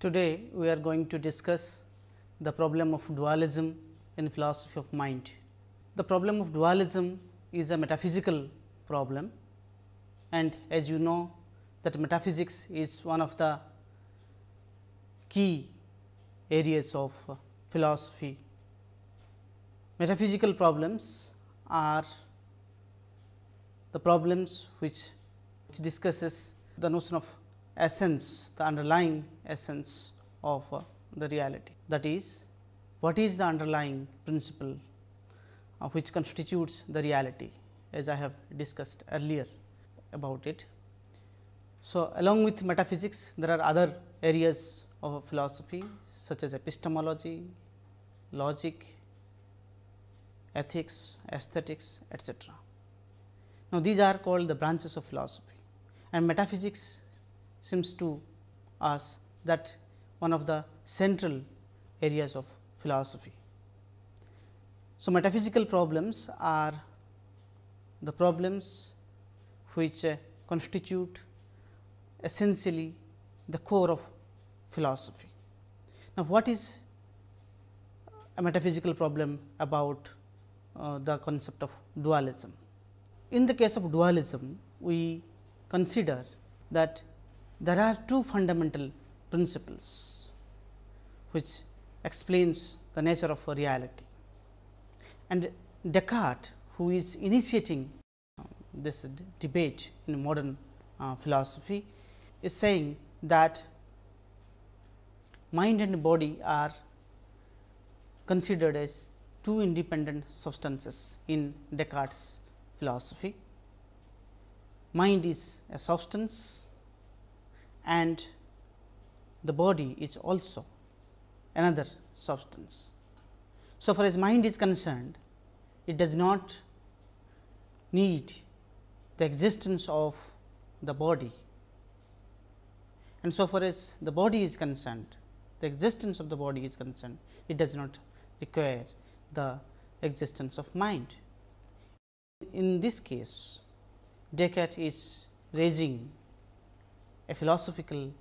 Today, we are going to discuss the problem of dualism in philosophy of mind. The problem of dualism is a metaphysical problem and as you know that metaphysics is one of the key areas of philosophy. Metaphysical problems are the problems which, which discusses the notion of essence, the underlying essence of uh, the reality. That is, what is the underlying principle uh, which constitutes the reality as I have discussed earlier about it. So, along with metaphysics there are other areas of philosophy such as epistemology, logic, ethics, aesthetics etc. Now, these are called the branches of philosophy and metaphysics seems to us that one of the central areas of philosophy. So, metaphysical problems are the problems which uh, constitute essentially the core of philosophy. Now, what is a metaphysical problem about uh, the concept of dualism? In the case of dualism, we consider that there are two fundamental principles which explains the nature of reality. And Descartes who is initiating this debate in modern uh, philosophy is saying that mind and body are considered as two independent substances in Descartes philosophy. Mind is a substance and the body is also another substance. So, far as mind is concerned, it does not need the existence of the body and so far as the body is concerned, the existence of the body is concerned, it does not require the existence of mind. In this case, Descartes is raising a philosophical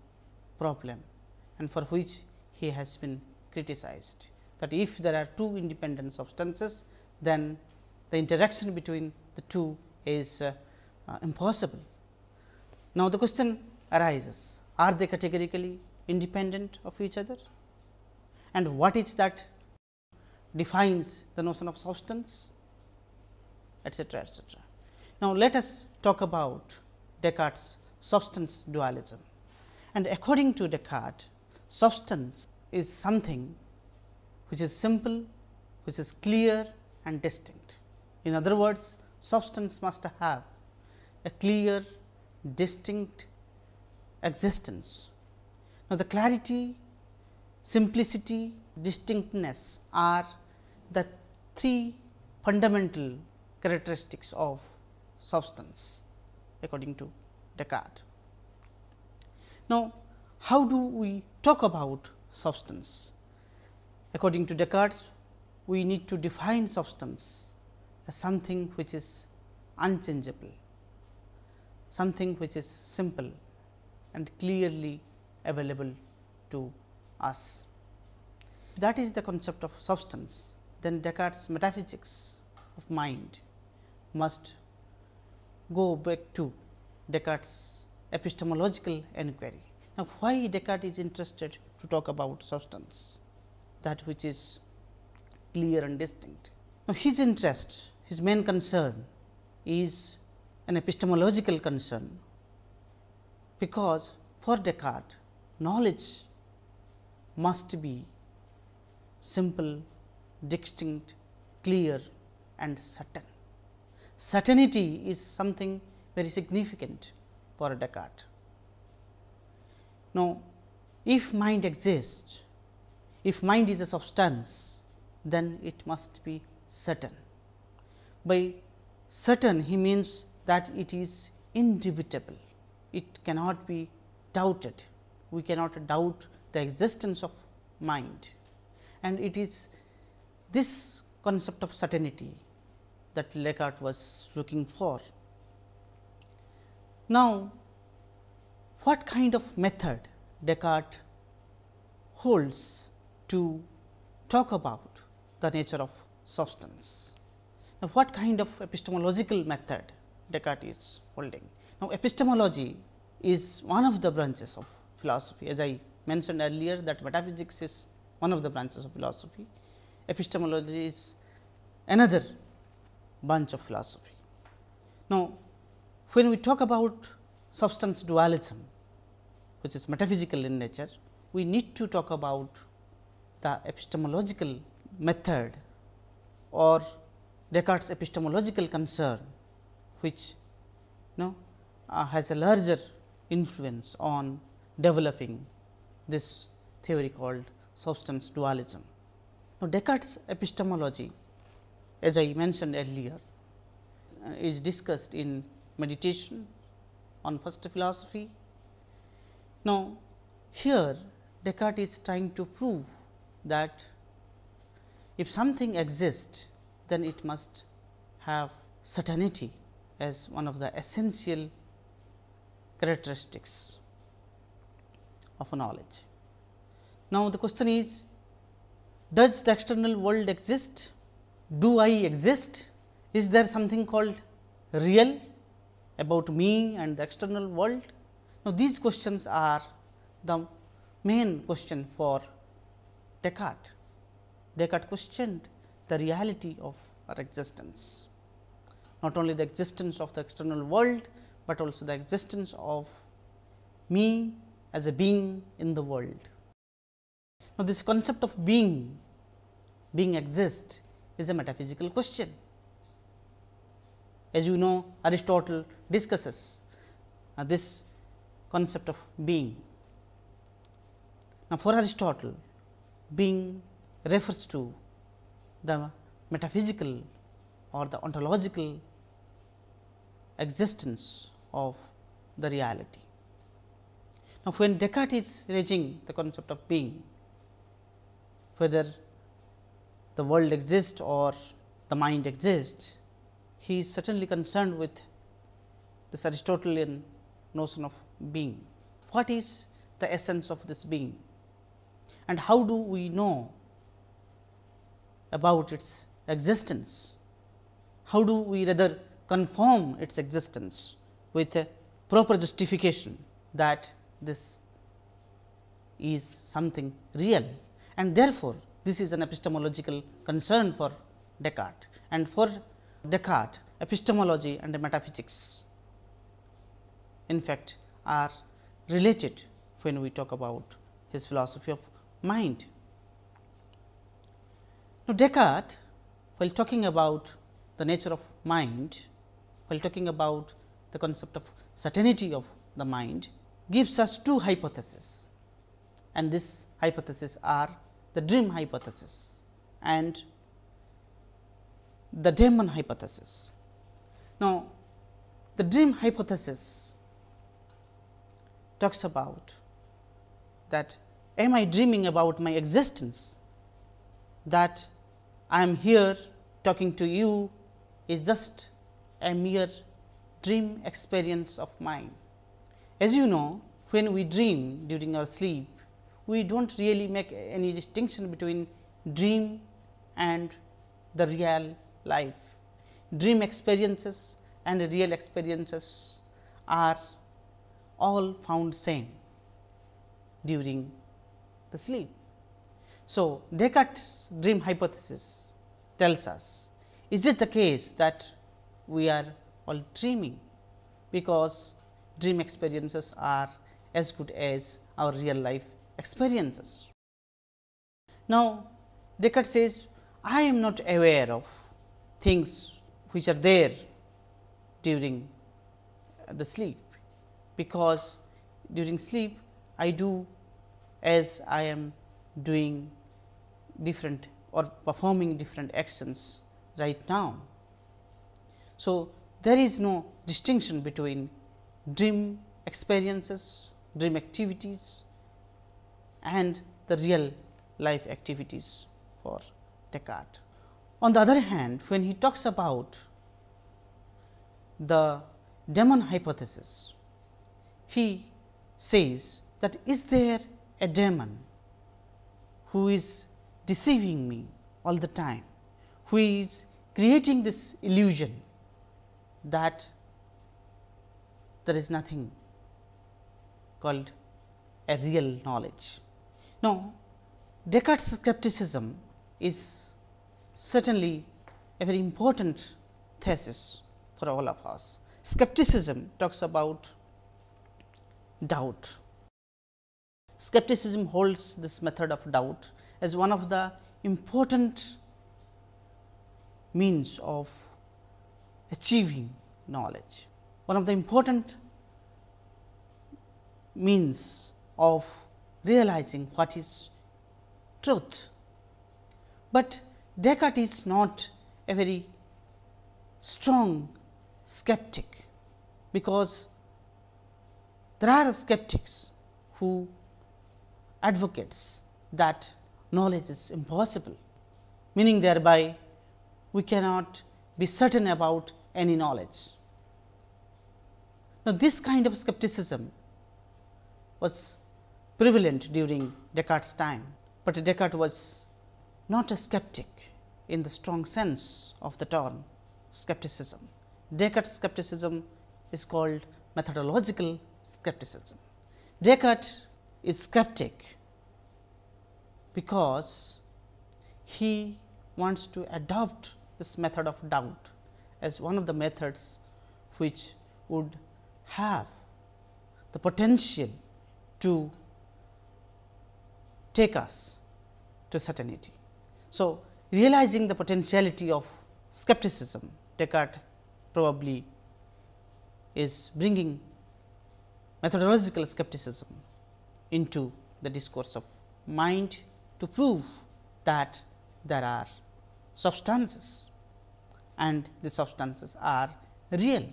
problem and for which he has been criticized that if there are two independent substances then the interaction between the two is uh, uh, impossible. Now, the question arises are they categorically independent of each other and what is that defines the notion of substance etcetera etcetera. Now, let us talk about Descartes substance dualism. And according to Descartes, substance is something which is simple, which is clear and distinct. In other words, substance must have a clear, distinct existence. Now, the clarity, simplicity, distinctness are the three fundamental characteristics of substance according to Descartes. Now, how do we talk about substance? According to Descartes, we need to define substance as something which is unchangeable, something which is simple and clearly available to us. That is the concept of substance, then Descartes metaphysics of mind must go back to Descartes epistemological enquiry. Now, why Descartes is interested to talk about substance that which is clear and distinct. Now, his interest, his main concern is an epistemological concern, because for Descartes knowledge must be simple, distinct, clear and certain. Certainty is something very significant for Descartes. Now, if mind exists, if mind is a substance, then it must be certain. By certain, he means that it is indubitable, it cannot be doubted, we cannot doubt the existence of mind and it is this concept of certainty that Descartes was looking for. Now, what kind of method Descartes holds to talk about the nature of substance. Now, what kind of epistemological method Descartes is holding? Now, epistemology is one of the branches of philosophy as I mentioned earlier that metaphysics is one of the branches of philosophy. Epistemology is another branch of philosophy. Now, when we talk about substance dualism, which is metaphysical in nature, we need to talk about the epistemological method or Descartes' epistemological concern, which you know, uh, has a larger influence on developing this theory called substance dualism. Now, Descartes' epistemology as I mentioned earlier uh, is discussed in meditation on first philosophy. Now, here Descartes is trying to prove that if something exists, then it must have certainty as one of the essential characteristics of a knowledge. Now, the question is does the external world exist? Do I exist? Is there something called real about me and the external world? Now, these questions are the main question for Descartes. Descartes questioned the reality of our existence, not only the existence of the external world, but also the existence of me as a being in the world. Now, this concept of being, being exist is a metaphysical question. As you know Aristotle discusses uh, this concept of being. Now, for Aristotle being refers to the metaphysical or the ontological existence of the reality. Now, when Descartes is raising the concept of being, whether the world exists or the mind exists, he is certainly concerned with this Aristotelian notion of being. What is the essence of this being and how do we know about its existence? How do we rather confirm its existence with a proper justification that this is something real and therefore, this is an epistemological concern for Descartes and for Descartes epistemology and metaphysics in fact are related when we talk about his philosophy of mind. Now, Descartes while talking about the nature of mind, while talking about the concept of certainty of the mind gives us two hypotheses and this hypothesis are the dream hypothesis and the daemon hypothesis. Now, the dream hypothesis talks about that am I dreaming about my existence that I am here talking to you is just a mere dream experience of mine. As you know, when we dream during our sleep, we do not really make any distinction between dream and the real life. Dream experiences and real experiences are all found same during the sleep. So, Descartes' dream hypothesis tells us, is it the case that we are all dreaming, because dream experiences are as good as our real life experiences. Now, Descartes says, I am not aware of things which are there during the sleep, because during sleep I do as I am doing different or performing different actions right now. So, there is no distinction between dream experiences, dream activities and the real life activities for Descartes. On the other hand, when he talks about the daemon hypothesis, he says that is there a demon who is deceiving me all the time, who is creating this illusion that there is nothing called a real knowledge. Now, Descartes' skepticism is certainly a very important thesis for all of us. Skepticism talks about doubt. Skepticism holds this method of doubt as one of the important means of achieving knowledge. One of the important means of realizing what is truth. But Descartes is not a very strong skeptic, because there are skeptics who advocates that knowledge is impossible, meaning thereby we cannot be certain about any knowledge. Now, this kind of skepticism was prevalent during Descartes' time, but Descartes was not a skeptic in the strong sense of the term skepticism. Descartes' skepticism is called methodological skepticism. Descartes is skeptic because he wants to adopt this method of doubt as one of the methods which would have the potential to take us to certainty. So, realizing the potentiality of skepticism, Descartes probably is bringing methodological skepticism into the discourse of mind to prove that there are substances and the substances are real.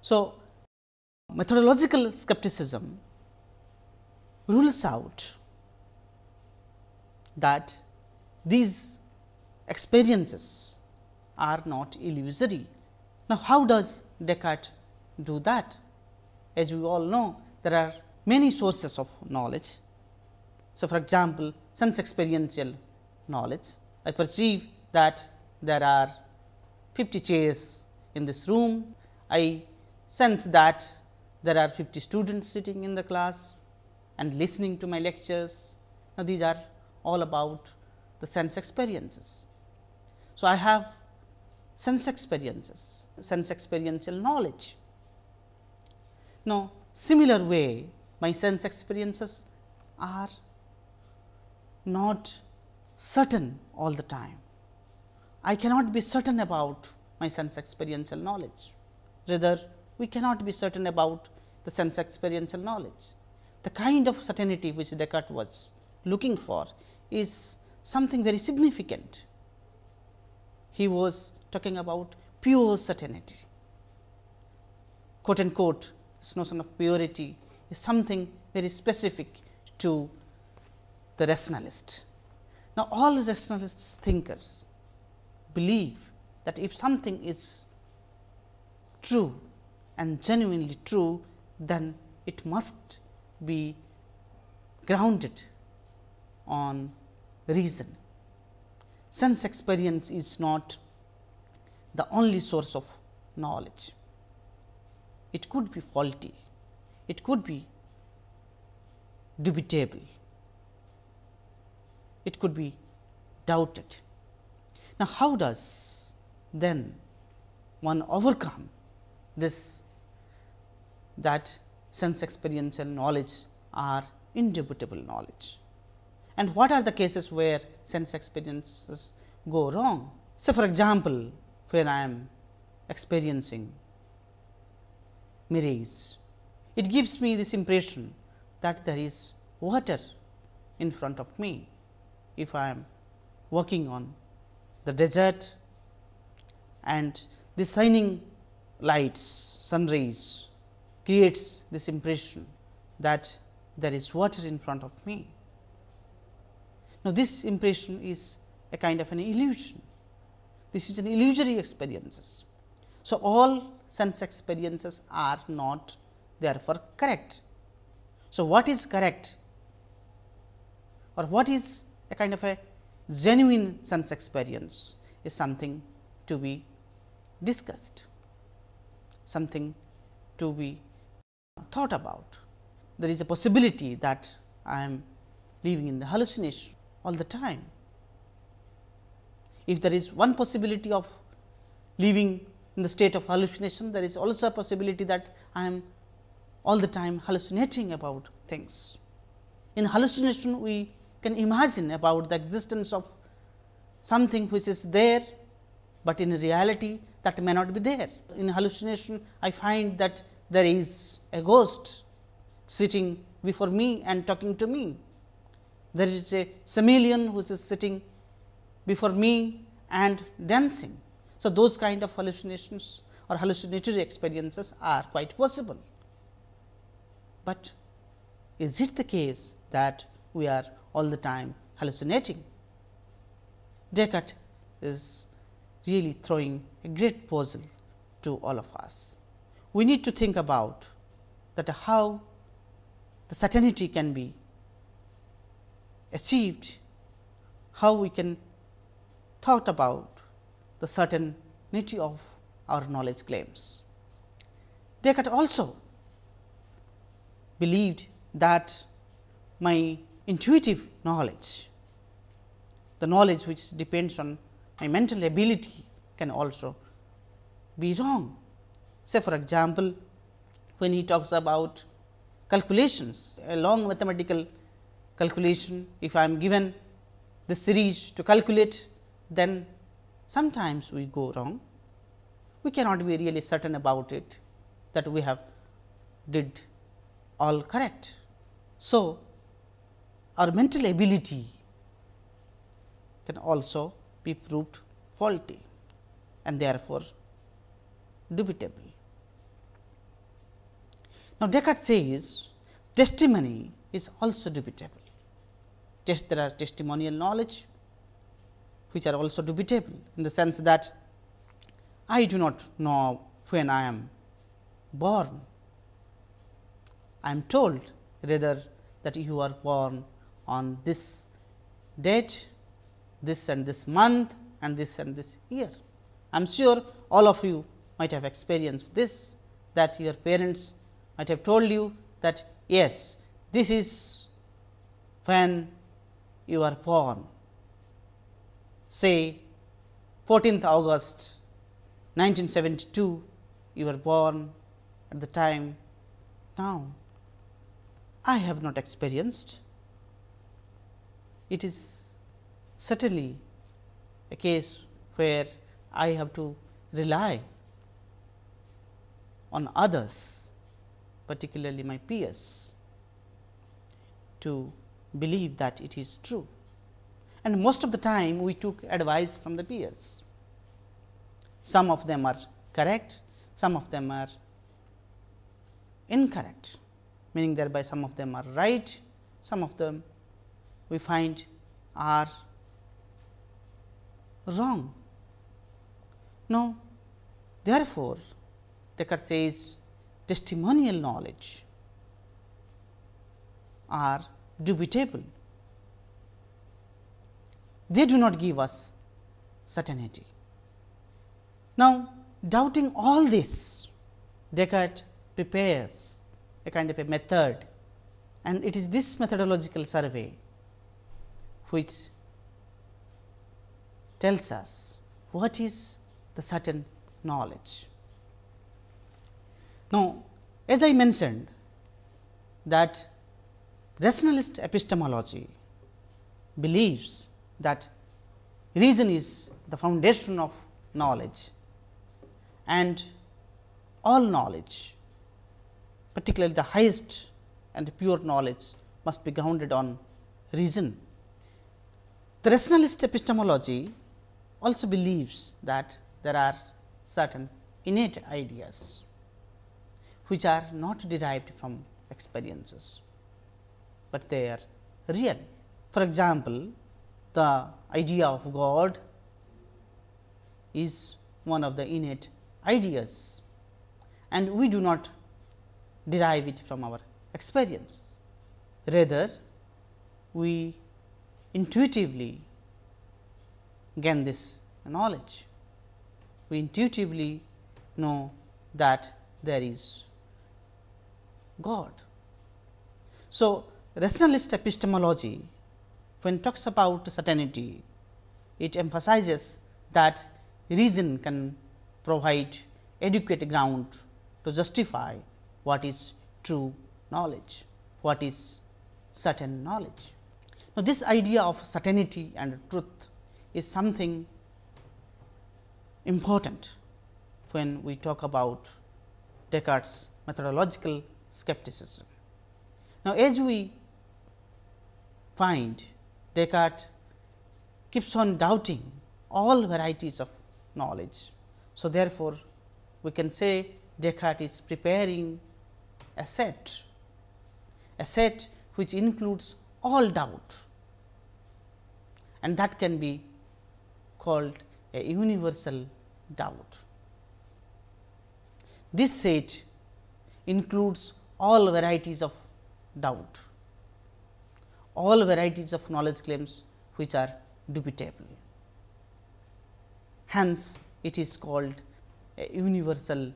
So, methodological skepticism rules out that these experiences are not illusory. Now, how does Descartes do that? As we all know, there are many sources of knowledge. So, for example, sense experiential knowledge. I perceive that there are 50 chairs in this room. I sense that there are 50 students sitting in the class and listening to my lectures. Now, these are all about the sense experiences. So, I have sense experiences, sense experiential knowledge. Now, similar way my sense experiences are not certain all the time. I cannot be certain about my sense experiential knowledge. Rather, we cannot be certain about the sense experiential knowledge. The kind of certainty which Descartes was looking for is something very significant. He was talking about pure certainty. Quote unquote, this notion of purity is something very specific to the rationalist. Now, all rationalist thinkers believe that if something is true and genuinely true, then it must be grounded on reason. Sense experience is not the only source of knowledge. It could be faulty, it could be dubitable, it could be doubted. Now, how does then one overcome this that sense experiential knowledge are indubitable knowledge? And what are the cases where sense experiences go wrong? So, for example, when I am experiencing mirage, it gives me this impression that there is water in front of me. If I am working on the desert and the shining lights, sun rays creates this impression that there is water in front of me. Now, this impression is a kind of an illusion. This is an illusory experiences. So, all sense experiences are not therefore correct. So, what is correct? or what is a kind of a genuine sense experience is something to be discussed, something to be thought about. There is a possibility that I am living in the hallucination all the time. If there is one possibility of living in the state of hallucination, there is also a possibility that I am all the time hallucinating about things. In hallucination, we can imagine about the existence of something which is there, but in reality that may not be there. In hallucination, I find that there is a ghost sitting before me and talking to me. There is a chameleon which is sitting before me and dancing. So, those kind of hallucinations or hallucinatory experiences are quite possible. But is it the case that we are all the time hallucinating? Descartes is really throwing a great puzzle to all of us. We need to think about that how the certainty can be achieved, how we can thought about the certainty of our knowledge claims. Descartes also believed that my intuitive knowledge, the knowledge which depends on my mental ability can also be wrong. Say for example, when he talks about calculations, a long mathematical calculation, if I am given the series to calculate, then sometimes we go wrong. We cannot be really certain about it that we have did all correct. So, our mental ability can also be proved faulty and therefore, dubitable. Now, Descartes says testimony is also dubitable. Test, there are testimonial knowledge which are also dubitable in the sense that I do not know when I am born. I am told rather that you are born on this date, this and this month and this and this year. I am sure all of you might have experienced this that your parents might have told you that yes, this is when you are born. Say 14th August 1972 you were born at the time. Now I have not experienced. It is certainly a case where I have to rely on others particularly my peers to believe that it is true and most of the time we took advice from the peers. Some of them are correct, some of them are incorrect, meaning thereby some of them are right, some of them we find are wrong. Now, therefore, Descartes says testimonial knowledge are dubitable. They do not give us certainty. Now, doubting all this, Descartes prepares a kind of a method and it is this methodological survey which tells us what is the certain knowledge. Now, as I mentioned that rationalist epistemology believes that reason is the foundation of knowledge and all knowledge particularly the highest and pure knowledge must be grounded on reason. The rationalist epistemology also believes that there are certain innate ideas which are not derived from experiences, but they are real. For example, the idea of God is one of the innate ideas and we do not derive it from our experience. Rather, we intuitively gain this knowledge. We intuitively know that there is God. So, rationalist epistemology when talks about certainty, it emphasizes that reason can provide adequate ground to justify what is true knowledge, what is certain knowledge. Now, this idea of certainty and truth is something important when we talk about Descartes' methodological skepticism. Now, as we find Descartes keeps on doubting all varieties of knowledge. So, therefore, we can say Descartes is preparing a set, a set which includes all doubt and that can be called a universal doubt. This set includes all varieties of doubt, all varieties of knowledge claims which are dubitable. Hence, it is called a universal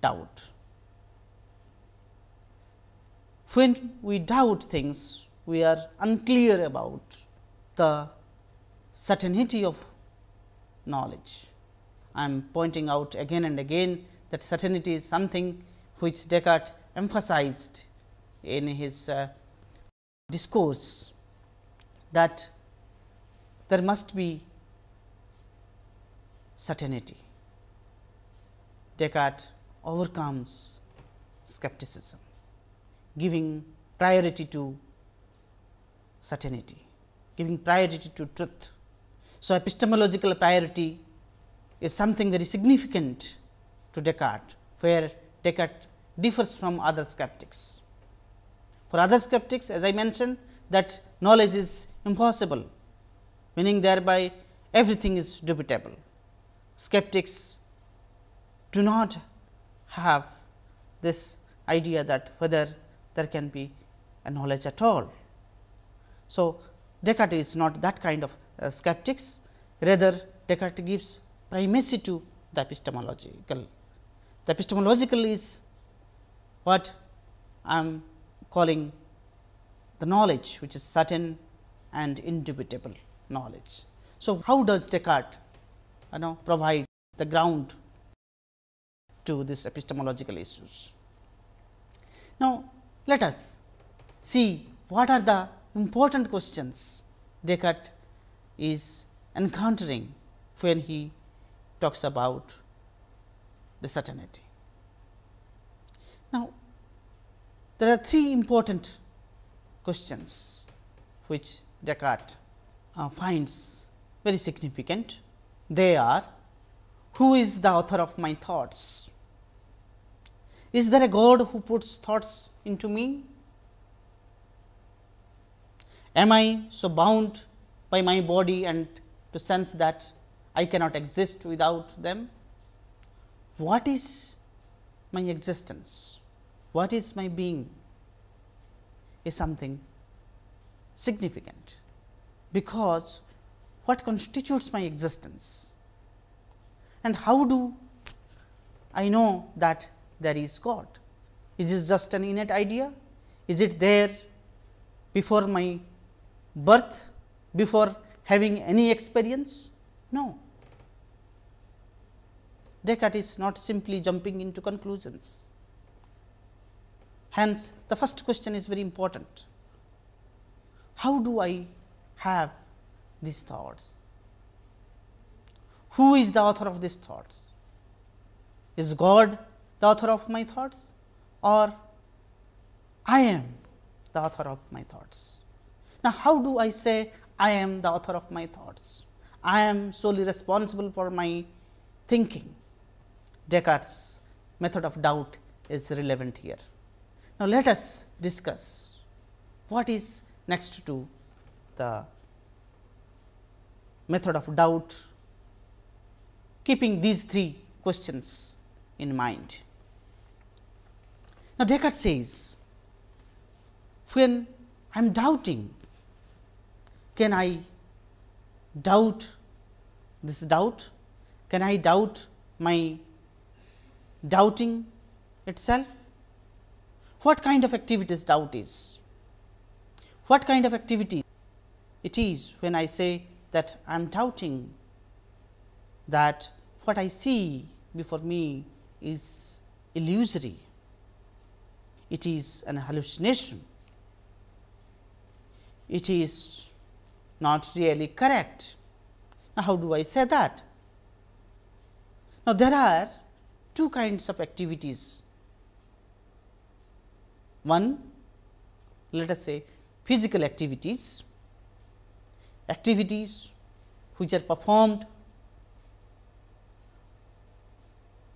doubt. When we doubt things, we are unclear about the certainty of knowledge. I am pointing out again and again that certainty is something which Descartes emphasized in his uh, discourse that there must be certainty. Descartes overcomes skepticism, giving priority to certainty, giving priority to truth. So, epistemological priority is something very significant to Descartes, where Descartes differs from other skeptics. For other skeptics as I mentioned that knowledge is impossible, meaning thereby everything is dubitable. Skeptics do not have this idea that whether there can be a knowledge at all. So, Descartes is not that kind of uh, skeptics, rather Descartes gives primacy to the epistemological. The epistemological is what I am calling the knowledge which is certain and indubitable knowledge. So, how does Descartes you know, provide the ground to this epistemological issues? Now, let us see what are the important questions Descartes is encountering when he talks about the certainty. Now, there are three important questions which Descartes uh, finds very significant. They are who is the author of my thoughts? Is there a God who puts thoughts into me? Am I so bound by my body and to sense that I cannot exist without them? What is my existence? What is my being? Is something significant, because what constitutes my existence and how do I know that there is God? Is it just an innate idea? Is it there before my birth, before having any experience? No. Descartes is not simply jumping into conclusions. Hence, the first question is very important. How do I have these thoughts? Who is the author of these thoughts? Is God the author of my thoughts or I am the author of my thoughts? Now, how do I say I am the author of my thoughts? I am solely responsible for my thinking. Descartes' method of doubt is relevant here. Now, let us discuss what is next to the method of doubt keeping these three questions in mind. Now, Descartes says when I am doubting can I doubt this doubt? Can I doubt my doubting itself? What kind of activities doubt is? What kind of activity it is when I say that I am doubting that what I see before me is illusory, it is an hallucination, it is not really correct. Now, how do I say that? Now, there are two kinds of activities. One, let us say physical activities, activities which are performed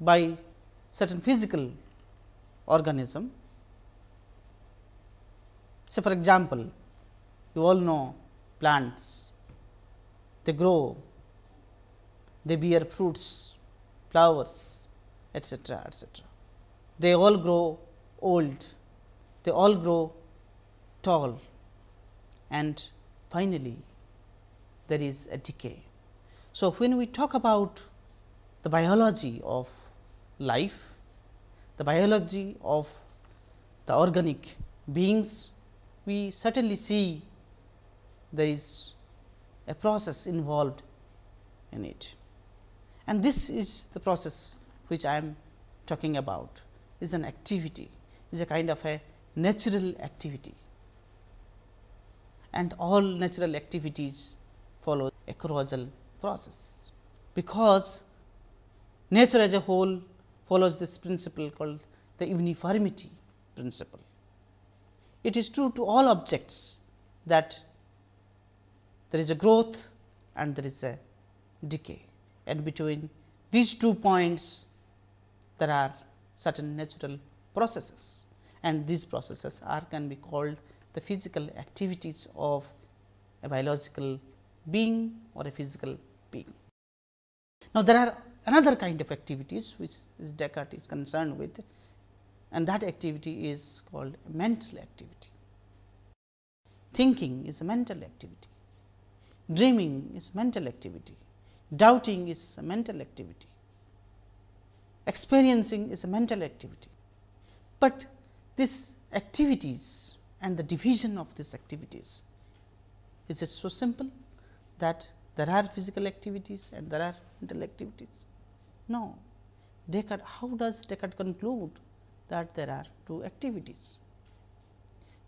by certain physical organism. Say for example, you all know plants, they grow, they bear fruits, flowers, etc., etc. They all grow old, they all grow tall and finally, there is a decay. So, when we talk about the biology of life, the biology of the organic beings, we certainly see there is a process involved in it. And this is the process which I am talking about is an activity, is a kind of a natural activity and all natural activities follow a causal process. Because nature as a whole follows this principle called the uniformity principle. It is true to all objects that there is a growth and there is a decay and between these two points there are certain natural processes and these processes are can be called the physical activities of a biological being or a physical being. Now, there are another kind of activities which is Descartes is concerned with and that activity is called mental activity. Thinking is a mental activity, dreaming is mental activity, doubting is a mental activity, experiencing is a mental activity. But these activities and the division of these activities is it so simple? that there are physical activities and there are mental activities. No, Descartes, how does Descartes conclude that there are two activities?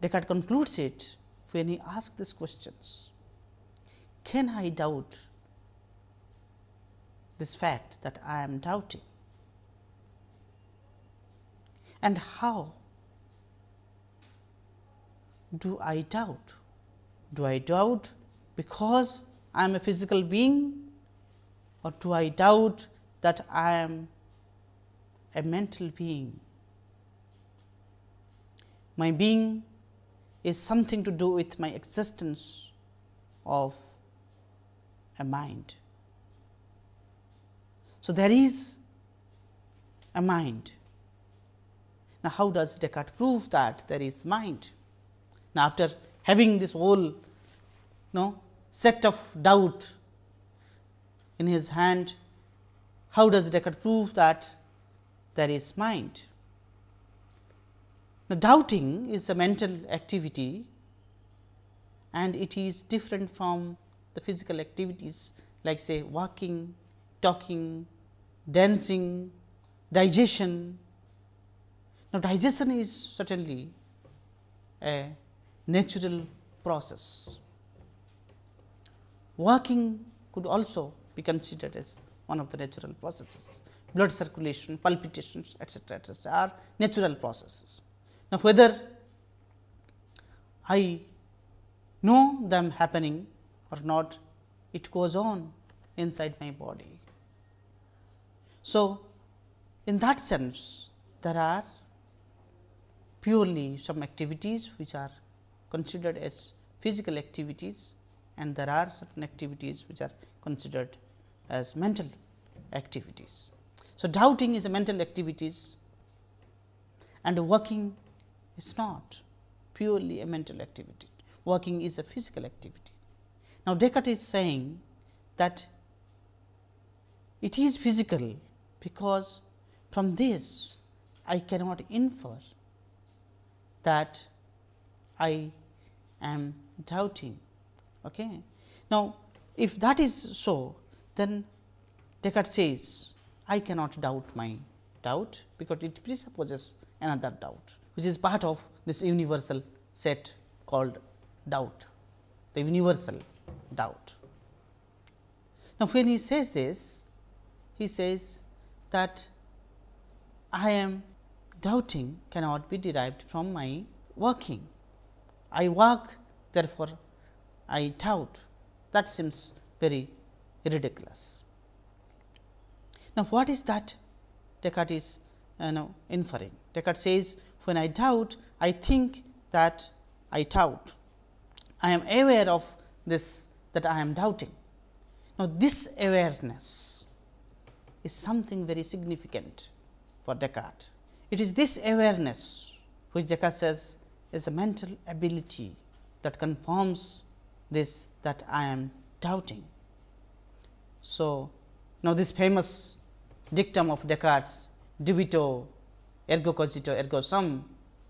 Descartes concludes it when he asks these questions. Can I doubt this fact that I am doubting? And how do I doubt? Do I doubt because I am a physical being or do I doubt that I am a mental being? My being is something to do with my existence of a mind. So, there is a mind. Now, how does Descartes prove that there is mind? Now, after having this whole no, set of doubt in his hand, how does Descartes prove that there is mind? Now, doubting is a mental activity and it is different from the physical activities like say walking, talking, dancing, digestion. Now, digestion is certainly a natural process Walking could also be considered as one of the natural processes. Blood circulation, palpitations, etc., etc., are natural processes. Now, whether I know them happening or not, it goes on inside my body. So, in that sense, there are purely some activities which are considered as physical activities and there are certain activities which are considered as mental activities. So, doubting is a mental activities and working is not purely a mental activity, working is a physical activity. Now, Descartes is saying that it is physical because from this I cannot infer that I am doubting. Okay. Now, if that is so, then Descartes says I cannot doubt my doubt, because it presupposes another doubt, which is part of this universal set called doubt, the universal doubt. Now, when he says this, he says that I am doubting cannot be derived from my working. I work therefore, I doubt that seems very ridiculous. Now, what is that Descartes is uh, you know, inferring? Descartes says when I doubt, I think that I doubt. I am aware of this that I am doubting. Now, this awareness is something very significant for Descartes. It is this awareness which Descartes says is a mental ability that confirms this that I am doubting. So, now this famous dictum of Descartes dubito ergo cogito ergo sum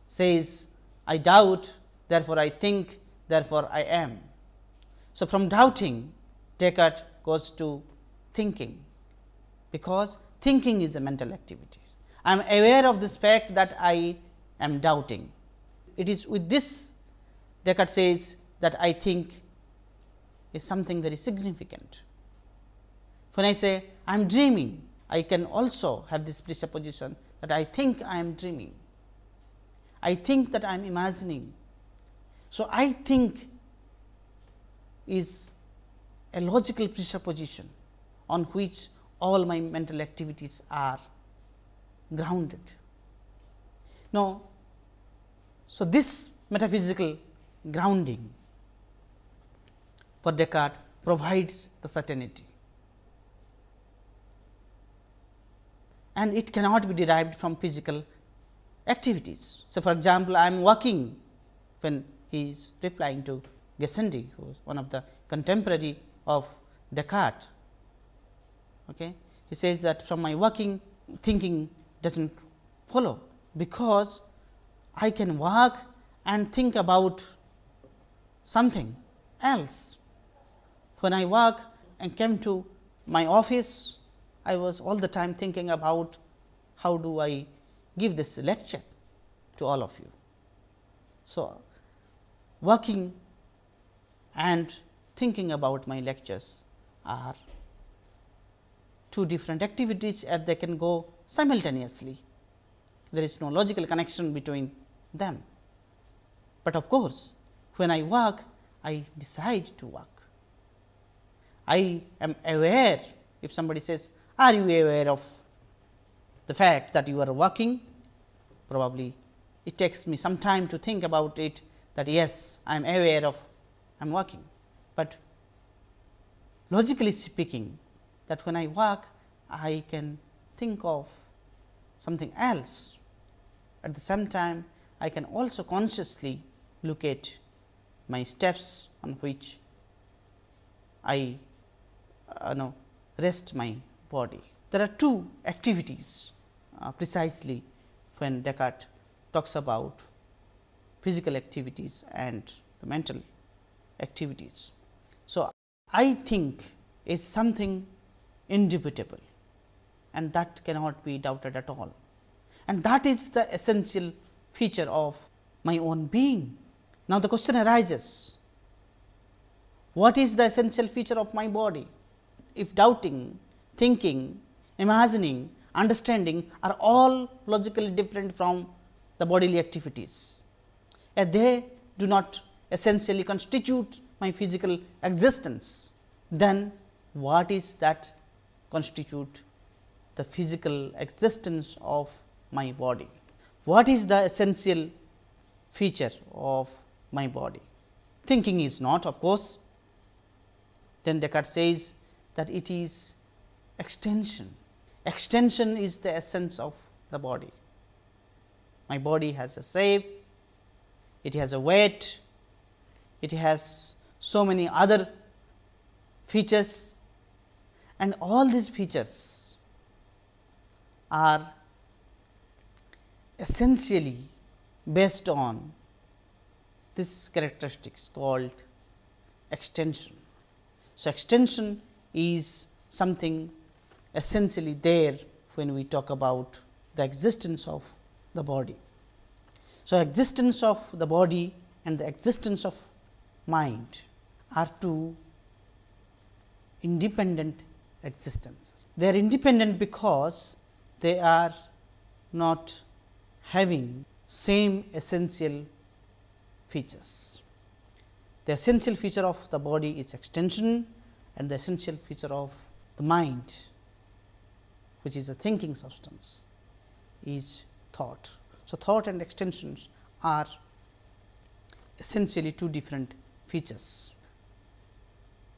says I doubt therefore, I think therefore, I am. So, from doubting Descartes goes to thinking, because thinking is a mental activity. I am aware of this fact that I am doubting. It is with this Descartes says that I think is something very significant. When I say I am dreaming, I can also have this presupposition that I think I am dreaming. I think that I am imagining. So, I think is a logical presupposition on which all my mental activities are grounded. Now, so this metaphysical grounding for Descartes provides the certainty and it cannot be derived from physical activities. So, for example, I am walking when he is replying to Gassendi, who is one of the contemporary of Descartes. Okay. He says that from my working thinking does not follow, because I can walk and think about something else. When I walk and came to my office, I was all the time thinking about how do I give this lecture to all of you. So, working and thinking about my lectures are two different activities as they can go simultaneously. There is no logical connection between them. But of course, when I work, I decide to work. I am aware if somebody says, are you aware of the fact that you are working? Probably it takes me some time to think about it that yes, I am aware of I am working, but logically speaking that when I work I can think of something else. At the same time I can also consciously look at my steps on which I uh, know rest my body. There are two activities uh, precisely when Descartes talks about physical activities and the mental activities. So, I think is something indubitable and that cannot be doubted at all. And that is the essential feature of my own being. Now, the question arises, what is the essential feature of my body? If doubting, thinking, imagining, understanding are all logically different from the bodily activities, and they do not essentially constitute my physical existence, then what is that constitute the physical existence of my body? What is the essential feature of my body? Thinking is not of course, then Descartes says that it is extension. Extension is the essence of the body. My body has a shape, it has a weight, it has so many other features and all these features are essentially based on this characteristics called extension. So, extension is something essentially there when we talk about the existence of the body. So, existence of the body and the existence of mind are two independent existences. They are independent because they are not having same essential features. The essential feature of the body is extension and the essential feature of the mind which is a thinking substance is thought. So, thought and extensions are essentially two different features.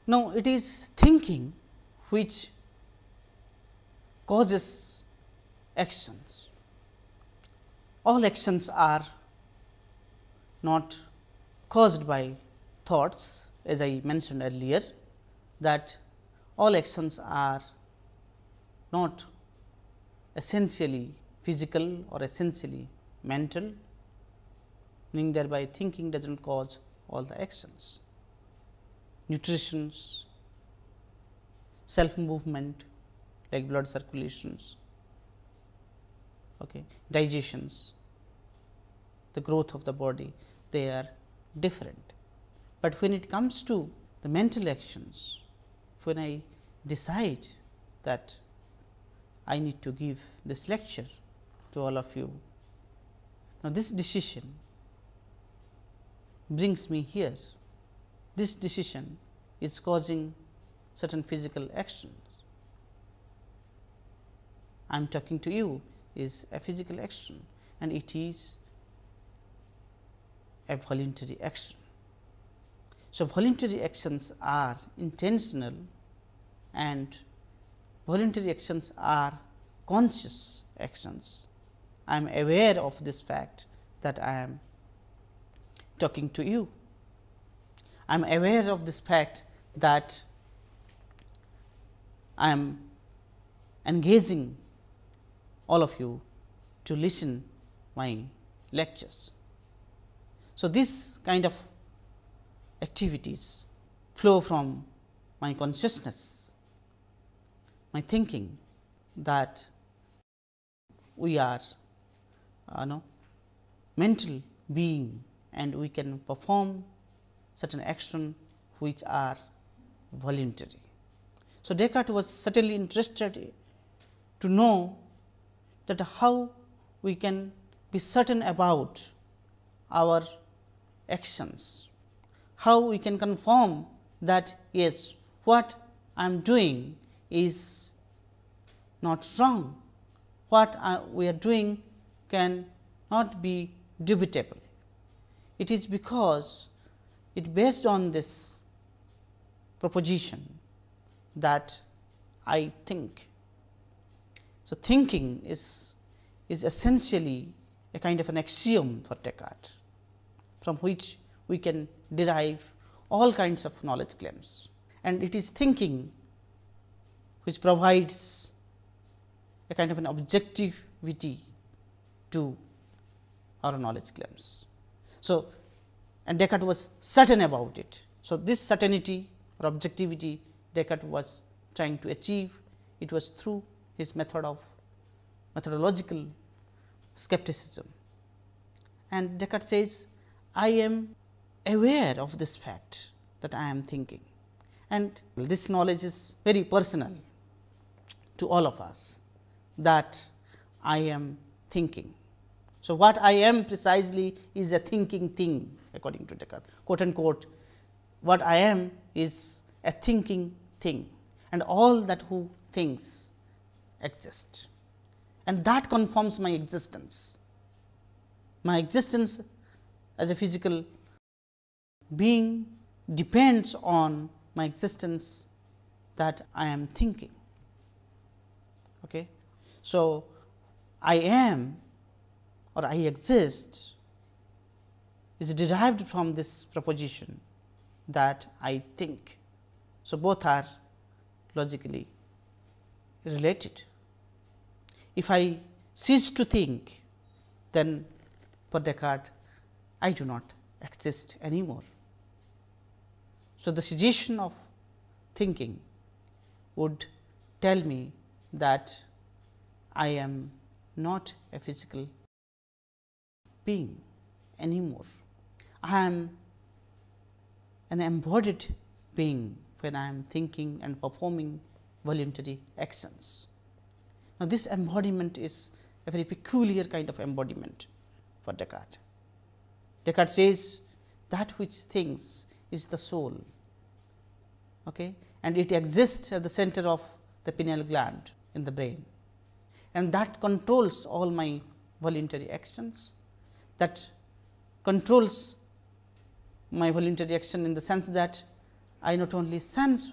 Now, it is thinking which causes actions. All actions are not caused by thoughts as I mentioned earlier that all actions are not essentially physical or essentially mental meaning thereby thinking does not cause all the actions. Nutritions, self movement like blood circulations, okay, digestions, the growth of the body they are different. But when it comes to the mental actions, when I decide that I need to give this lecture to all of you. Now, this decision brings me here. This decision is causing certain physical actions. I am talking to you is a physical action and it is a voluntary action. So, voluntary actions are intentional and voluntary actions are conscious actions. I am aware of this fact that I am talking to you. I am aware of this fact that I am engaging all of you to listen my lectures. So, this kind of activities flow from my consciousness, my thinking that we are uh, know, mental being and we can perform certain action which are voluntary. So, Descartes was certainly interested to know that how we can be certain about our actions, how we can confirm that yes, what I am doing is not wrong, what uh, we are doing can not be dubitable. It is because it based on this proposition that I think. So, thinking is, is essentially a kind of an axiom for Descartes, from which we can derive all kinds of knowledge claims. And it is thinking which provides a kind of an objectivity to our knowledge claims. So, and Descartes was certain about it. So, this certainty or objectivity Descartes was trying to achieve, it was through his method of methodological skepticism. And Descartes says, I am aware of this fact that I am thinking and this knowledge is very personal to all of us that I am thinking. So, what I am precisely is a thinking thing according to Descartes quote unquote what I am is a thinking thing and all that who thinks exist and that confirms my existence. My existence as a physical being depends on my existence that I am thinking. Okay. So, I am or I exist is derived from this proposition that I think. So, both are logically related. If I cease to think, then for Descartes I do not exist anymore. So, the cessation of thinking would tell me that I am not a physical being anymore. I am an embodied being when I am thinking and performing voluntary actions. Now, this embodiment is a very peculiar kind of embodiment for Descartes. Descartes says that which thinks is the soul okay, and it exists at the center of the pineal gland in the brain and that controls all my voluntary actions that controls my voluntary action in the sense that I not only sense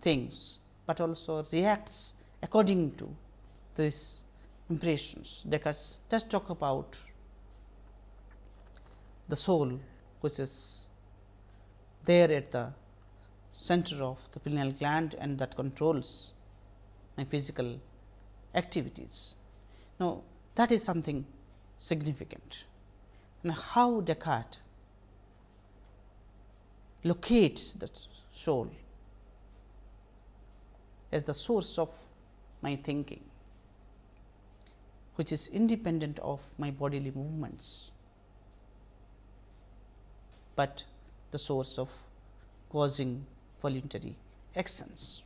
things, but also reacts according to these impressions. Descartes just talk about the soul which is there at the center of the pineal gland and that controls my physical activities. Now, that is something significant and how Descartes locates the soul as the source of my thinking, which is independent of my bodily movements, but the source of causing voluntary actions.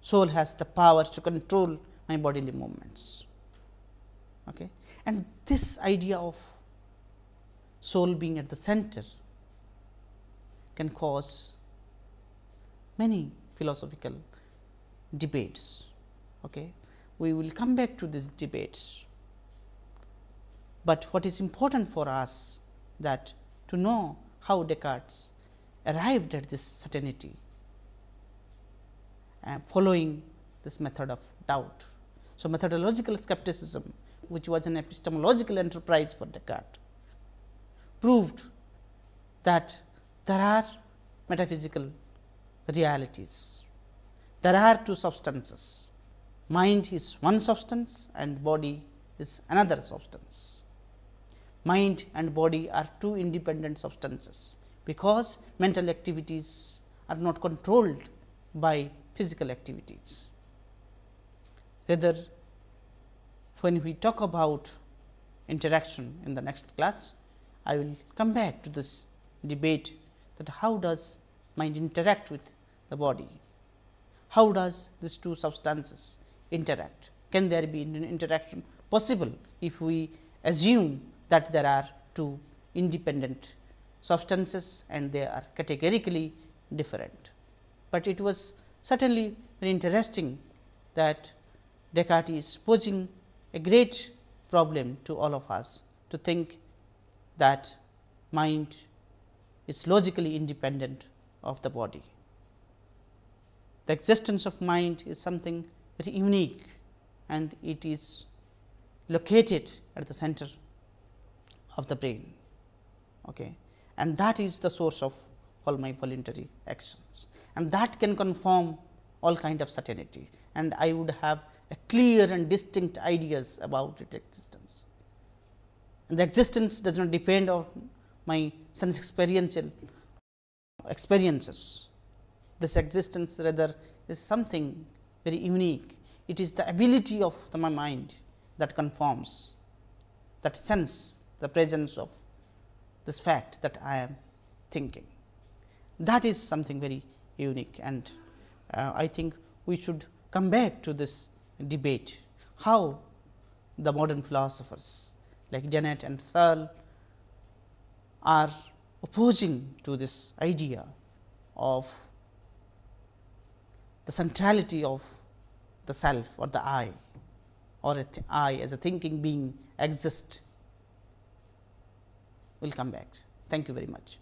Soul has the power to control my bodily movements. Okay. And this idea of soul being at the center can cause many philosophical debates. Okay. We will come back to these debates, but what is important for us that to know how Descartes arrived at this certainty uh, following this method of doubt. So, methodological skepticism which was an epistemological enterprise for Descartes proved that there are metaphysical realities. There are two substances, mind is one substance and body is another substance. Mind and body are two independent substances, because mental activities are not controlled by physical activities. Rather, when we talk about interaction in the next class, I will come back to this debate that how does mind interact with the body? How does these two substances interact? Can there be an interaction possible if we assume that there are two independent substances and they are categorically different. But it was certainly very interesting that Descartes is posing a great problem to all of us to think that mind is logically independent of the body. The existence of mind is something very unique and it is located at the center of the brain okay. and that is the source of all my voluntary actions and that can confirm all kind of certainty and I would have a clear and distinct ideas about its existence. And the existence does not depend on my sense experiential experiences. This existence rather is something very unique. It is the ability of the, my mind that confirms that sense the presence of this fact that I am thinking. That is something very unique and uh, I think we should come back to this debate how the modern philosophers like Dennett and Searle are opposing to this idea of the centrality of the self or the I or I as a thinking being exist. Will come back. Thank you very much.